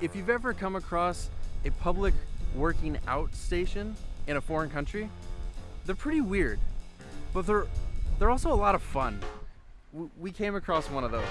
if you've ever come across a public working out station in a foreign country, they're pretty weird, but they're they're also a lot of fun. We came across one of those.